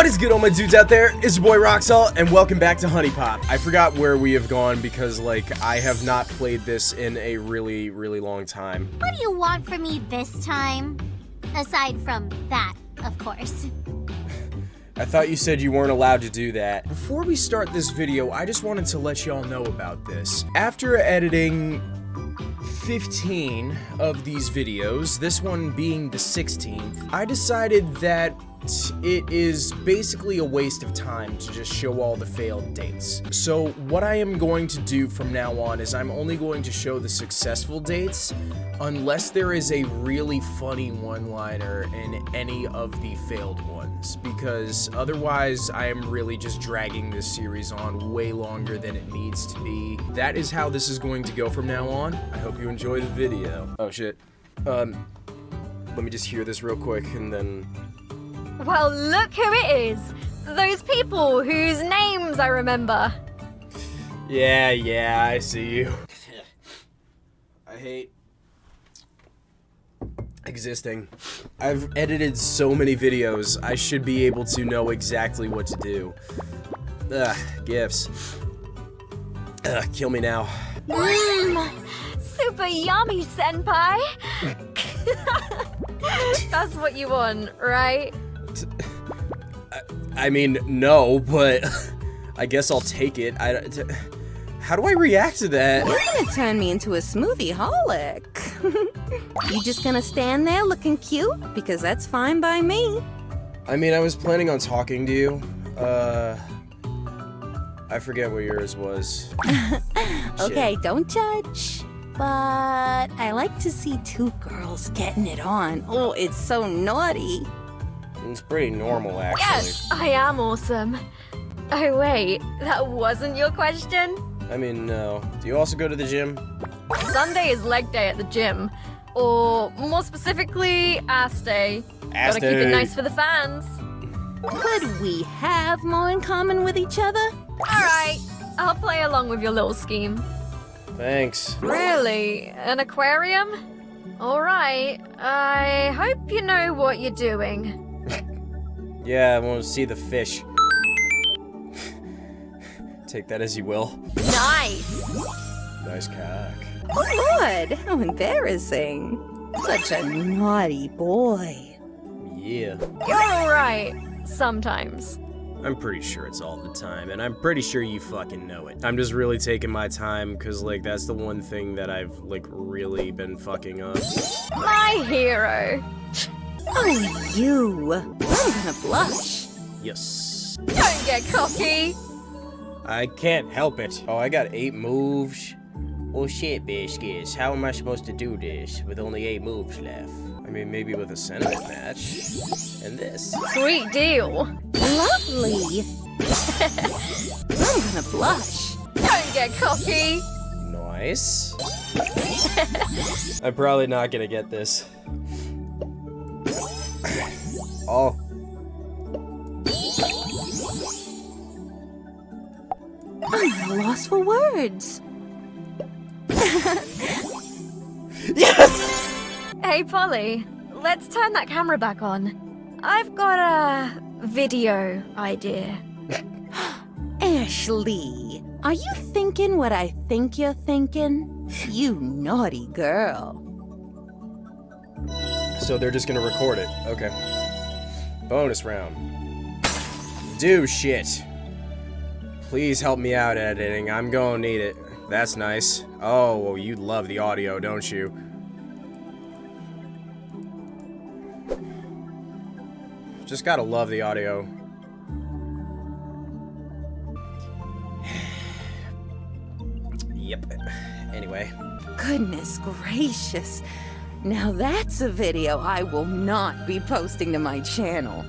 What is good all my dudes out there? It's your boy Roxalt and welcome back to HuniePop. I forgot where we have gone because like I have not played this in a really really long time. What do you want from me this time? Aside from that, of course. I thought you said you weren't allowed to do that. Before we start this video, I just wanted to let y'all know about this. After editing 15 of these videos, this one being the 16th, I decided that it is basically a waste of time to just show all the failed dates. So what I am going to do from now on is I'm only going to show the successful dates unless there is a really funny one-liner in any of the failed ones because otherwise I am really just dragging this series on way longer than it needs to be. That is how this is going to go from now on. I hope you enjoy the video. Oh shit. Um, let me just hear this real quick and then well, look who it is! Those people whose names I remember. Yeah, yeah, I see you. I hate existing. I've edited so many videos, I should be able to know exactly what to do. Ugh, gifts. Ugh, kill me now. Mmm, super yummy, Senpai! That's what you want, right? I mean, no, but I guess I'll take it. I, how do I react to that? You're gonna turn me into a smoothie holic. you just gonna stand there looking cute? Because that's fine by me. I mean, I was planning on talking to you. Uh, I forget what yours was. okay, don't judge. But I like to see two girls getting it on. Oh, it's so naughty. It's pretty normal, actually. Yes, I am awesome. Oh, wait, that wasn't your question? I mean, no. Do you also go to the gym? Sunday is leg day at the gym. Or, more specifically, ass day. Ass Gotta day. keep it nice for the fans. Could we have more in common with each other? Alright, I'll play along with your little scheme. Thanks. Really? An aquarium? Alright, I hope you know what you're doing. Yeah, I want to see the fish. Take that as you will. Nice! Nice cock. Oh, Lord, how embarrassing. Such a naughty boy. Yeah. You're alright, sometimes. I'm pretty sure it's all the time, and I'm pretty sure you fucking know it. I'm just really taking my time, because, like, that's the one thing that I've, like, really been fucking up. My hero. Oh, you. I'm gonna blush. Yes. Don't get cocky. I can't help it. Oh, I got eight moves. Well, shit, biscuits. How am I supposed to do this with only eight moves left? I mean, maybe with a sentiment match. And this. Sweet deal. Lovely. I'm gonna blush. Don't get cocky. Nice. I'm probably not gonna get this. Oh. I'm lost for words. Yes! Hey, Polly. Let's turn that camera back on. I've got a video idea. Ashley, are you thinking what I think you're thinking? You naughty girl. So they're just gonna record it. Okay. Bonus round. Do shit. Please help me out editing. I'm gonna need it. That's nice. Oh, well, you love the audio, don't you? Just gotta love the audio. yep. Anyway. Goodness gracious. Now that's a video I will not be posting to my channel.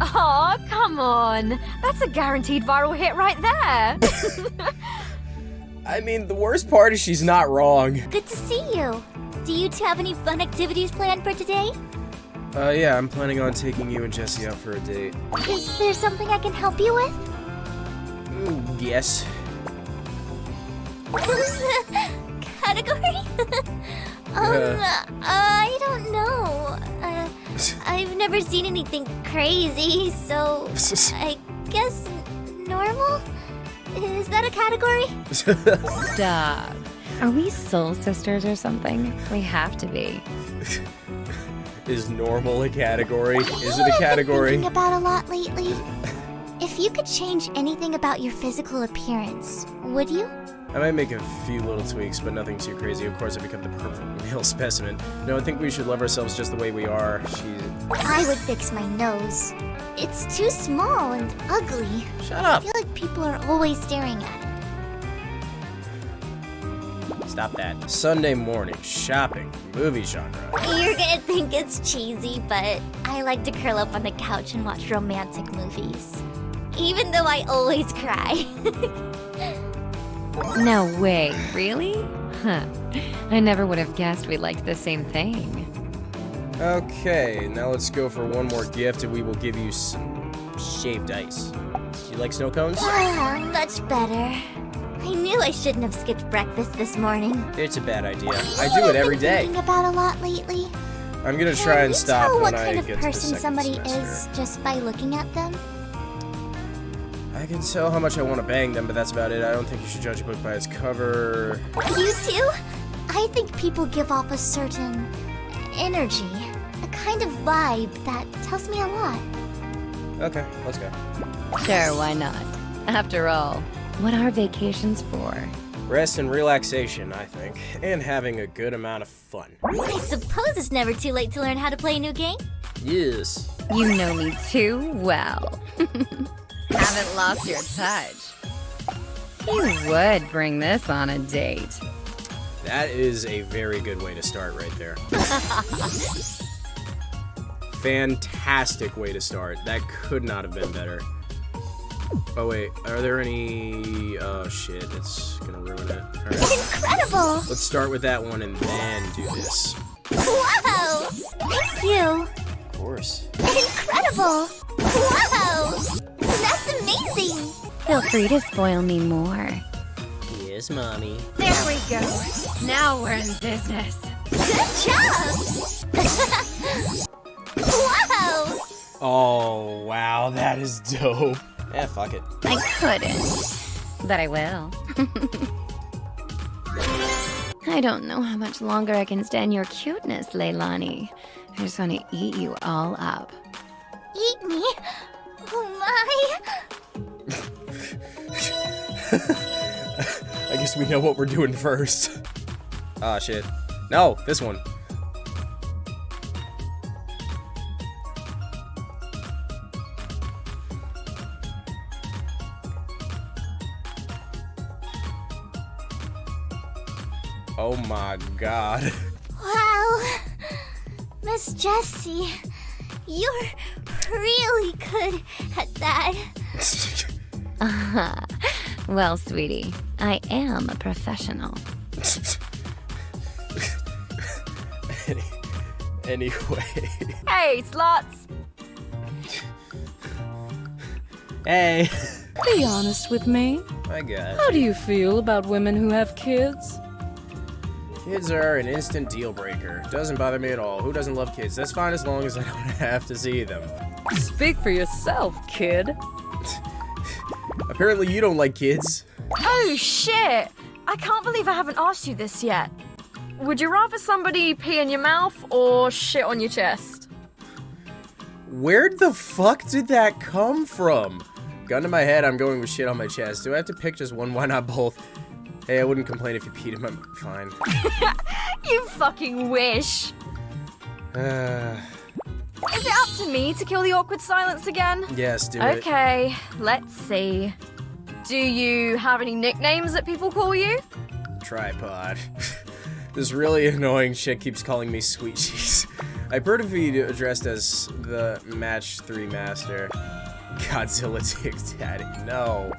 Aw, come on. That's a guaranteed viral hit right there. I mean, the worst part is she's not wrong. Good to see you. Do you two have any fun activities planned for today? Uh, yeah, I'm planning on taking you and Jesse out for a date. Is there something I can help you with? Mm, yes. Category? um, Yeah. I don't know. Uh, I've never seen anything crazy, so I guess normal? Is that a category? Stop. Are we soul sisters or something? We have to be. Is normal a category? Is it know a what I've been thinking about a lot lately. If you could change anything about your physical appearance, would you? I might make a few little tweaks, but nothing too crazy. Of course, I become the perfect male specimen. No, I think we should love ourselves just the way we are. She. I would fix my nose. It's too small and ugly. Shut up. I feel like people are always staring at it. Stop that. Sunday morning, shopping, movie genre. You're gonna think it's cheesy, but I like to curl up on the couch and watch romantic movies. Even though I always cry. No way, really? Huh. I never would have guessed we liked the same thing. Okay, now let's go for one more gift, and we will give you some shaved ice. You like snow cones? Ah, much better. I knew I shouldn't have skipped breakfast this morning. It's a bad idea. I do what it I've every been. Thinking about a lot lately. I'm gonna try Can and stop tell when what I kind of get to the person somebody semester. is just by looking at them? I can tell how much I want to bang them, but that's about it. I don't think you should judge a book by its cover. You too? I think people give off a certain energy, a kind of vibe that tells me a lot. Okay, let's go. Sure, why not? After all, what are vacations for? Rest and relaxation, I think, and having a good amount of fun. I suppose it's never too late to learn how to play a new game. Yes. You know me too well. Haven't lost your touch. You would bring this on a date. That is a very good way to start right there. Fantastic way to start. That could not have been better. Oh wait, are there any... Oh shit, it's gonna ruin it. Alright, Incredible! let's start with that one and then do this. Wow! Thank you! Of course. Incredible! Feel free to spoil me more. Yes, mommy. There we go. Now we're in business. Good job! wow! Oh, wow, that is dope. Yeah, fuck it. I couldn't, but I will. I don't know how much longer I can stand your cuteness, Lailani. I just want to eat you all up. Eat me? Oh my! I guess we know what we're doing first. Ah, shit. No, this one. Oh my god. Wow! Miss Jessie, you're really good at that. Well, sweetie, I am a professional. Any- anyway. Hey, slots! Hey. Be honest with me. My god. How do you feel about women who have kids? Kids are an instant deal breaker. Doesn't bother me at all. Who doesn't love kids? That's fine as long as I don't have to see them. Speak for yourself, kid. Apparently you don't like kids. Oh shit! I can't believe I haven't asked you this yet. Would you rather somebody pee in your mouth or shit on your chest? Where the fuck did that come from? Gun to my head, I'm going with shit on my chest. Do I have to pick just one? Why not both? Hey, I wouldn't complain if you peed in my... Fine. You fucking wish! Uh, Is it up to me to kill the awkward silence again? yes, do it. Okay, let's see. Do you have any nicknames that people call you? Tripod. this really annoying shit keeps calling me sweet cheese. I prefer to be addressed as the match 3 master. Godzilla Dick Daddy. No.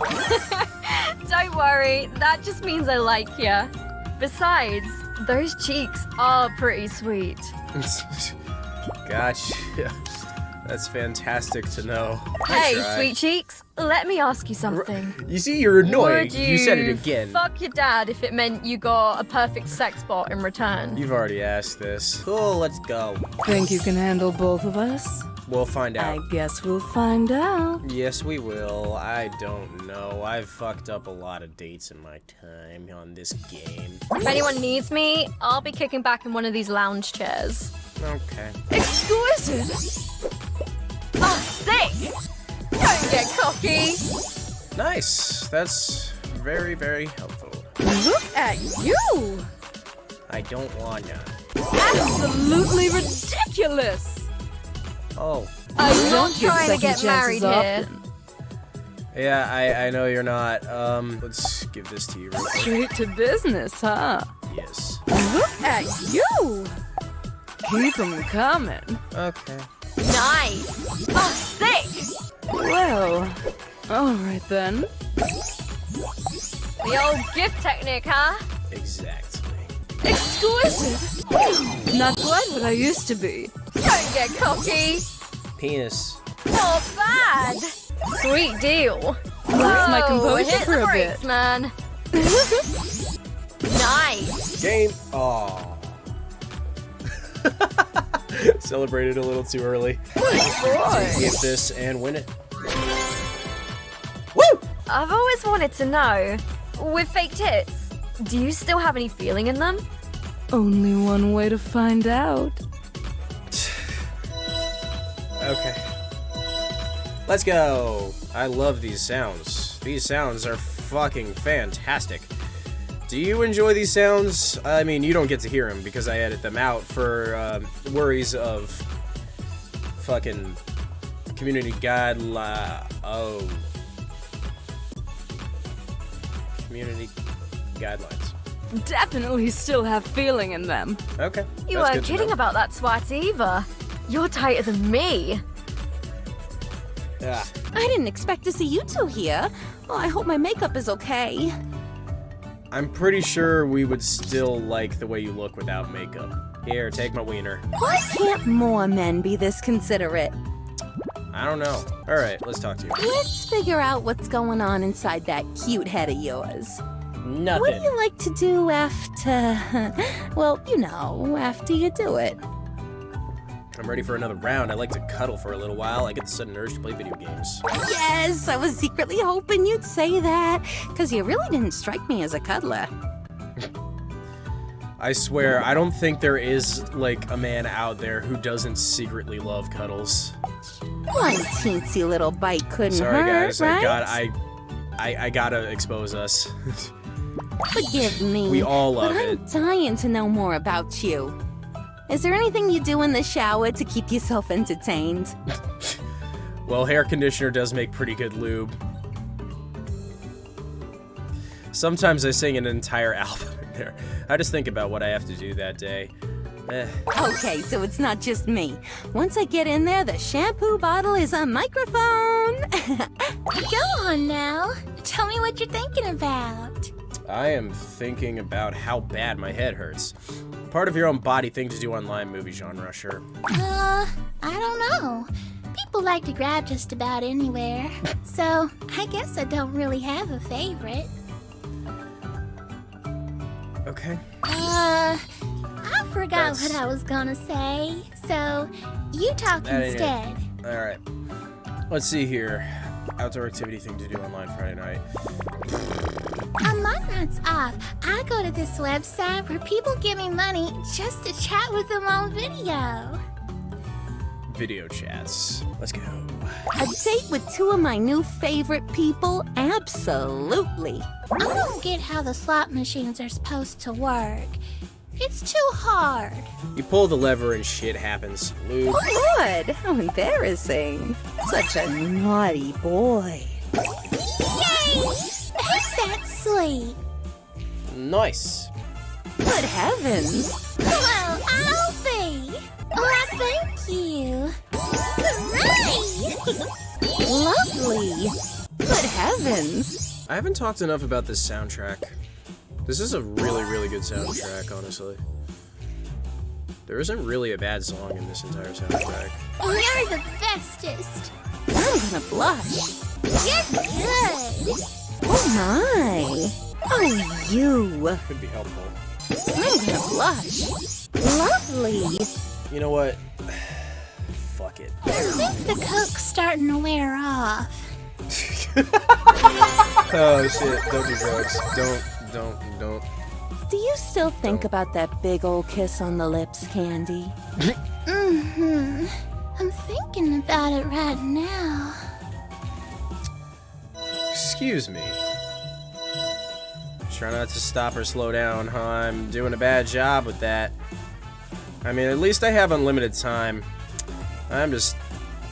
Don't worry, that just means I like you. Besides, those cheeks are pretty sweet. gotcha. That's fantastic to know. Hey, sweet cheeks, let me ask you something. You see, you're annoying. Would You, said it again. Fuck your dad if it meant you got a perfect sex bot in return. You've already asked this. Cool, let's go. Think you can handle both of us? We'll find out. I guess we'll find out. Yes, we will. I don't know. I've fucked up a lot of dates in my time on this game. If anyone needs me, I'll be kicking back in one of these lounge chairs. Okay. Exquisite! Oh, sick! Don't get cocky! Nice. That's very, very helpful. Look at you! I don't wanna. Absolutely ridiculous! Oh. I not don't give trying to get married chances here. often. Yeah, I, I know you're not. Um, let's give this to you real quick. Straight to business, huh? Yes. Look at you! Keep them coming. Okay. Nice! Oh, sick! Well, alright then. The old gift technique, huh? Exactly. Exquisite! Not quite what I used to be. Don't get cocky! Penis. Not bad! Sweet deal. Lost my composure hit for the a brakes, bit. man. nice. Game. Oh. Celebrated a little too early. Boy! Get this and win it. Woo! I've always wanted to know, with fake tits, do you still have any feeling in them? Only one way to find out. Okay. Let's go. I love these sounds. These sounds are fucking fantastic. Do you enjoy these sounds? I mean, you don't get to hear them because I edit them out for um, worries of fucking community guideline. Oh. Community guidelines. Definitely still have feeling in them. Okay. You that's weren't kidding about that swat either. You're tighter than me. Yeah. I didn't expect to see you two here. Oh, I hope my makeup is okay. I'm pretty sure we would still like the way you look without makeup. Here, take my wiener. Why can't more men be this considerate? I don't know. All right, let's talk to you. Let's figure out what's going on inside that cute head of yours. What do you like to do after. well, you know, after you do it? I'm ready for another round. I like to cuddle for a little while. I get the sudden urge to play video games. Yes, I was secretly hoping you'd say that, because you really didn't strike me as a cuddler. I swear, I don't think there is like a man out there who doesn't secretly love cuddles. One teensy little bite couldn't Sorry, hurt, guys. right? I got I, I I gotta expose us. Forgive me. we all love but it. I'm dying to know more about you. Is there anything you do in the shower to keep yourself entertained? Well, hair conditioner does make pretty good lube. Sometimes I sing an entire album in there. I just think about what I have to do that day. Eh. Okay, so it's not just me. Once I get in there, the shampoo bottle is a microphone. Go on now. Tell me what you're thinking about. I am thinking about how bad my head hurts. Part of your own body thing to do online movie genre, sure. Uh, I don't know. People like to grab just about anywhere. so, I guess I don't really have a favorite. Okay. Uh, I forgot That's- what I was gonna say. So, you talk it. instead. Alright. Let's see here. Outdoor activity thing to do online Friday night. On my nights off, I go to this website where people give me money just to chat with them on video. Video chats. Let's go. a date with two of my new favorite people? Absolutely. I don't get how the slot machines are supposed to work. It's too hard. You pull the lever and shit happens. Lube. Good. Oh, how embarrassing. Such a naughty boy. Yay! Ain't that sweet? Nice. Good heavens. Well, I'll be. Why, thank you. Hooray! Lovely. Good heavens. I haven't talked enough about this soundtrack. This is a really, really good soundtrack, honestly. There isn't really a bad song in this entire soundtrack. You're the bestest. I'm gonna blush. You're good. Oh my. Oh, you. Could be helpful. I'm gonna blush. Lovely. You know what? Fuck it. I think the coke's starting to wear off. Oh shit, don't do drugs. Don't, don't, don't. Do you still think about that big old kiss on the lips, Candy? Mm-hmm. I'm thinking about it right now. Excuse me. Try not to stop or slow down, huh? I'm doing a bad job with that. I mean, at least I have unlimited time. I'm just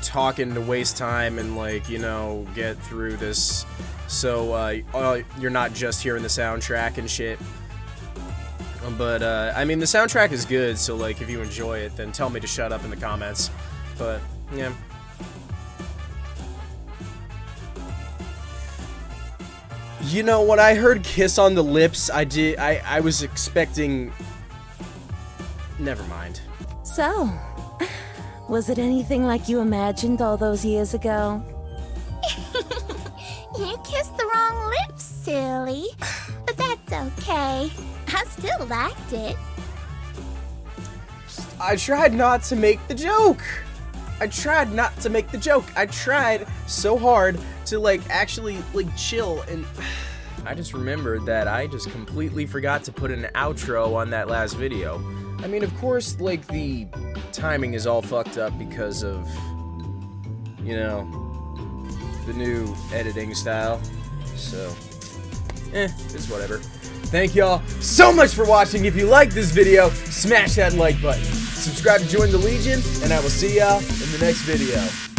talking to waste time and, like, you know, get through this so uh, uh, you're not just hearing the soundtrack and shit. But, uh, I mean, the soundtrack is good, so, like, if you enjoy it, then tell me to shut up in the comments. But, yeah. You know, when I heard Kiss on the Lips, I did, I, I was expecting... Never mind. So, was it anything like you imagined all those years ago? You kissed the wrong lips, silly. But that's okay. I still liked it. I tried not to make the joke. I tried not to make the joke. I tried so hard to like actually like chill and I just remembered that I just completely forgot to put an outro on that last video. I mean, of course, like the timing is all fucked up because of you know, the new editing style. So, eh, it's whatever. Thank y'all so much for watching. If you like this video, smash that like button. Subscribe to join the Legion, and I will see y'all in the next video.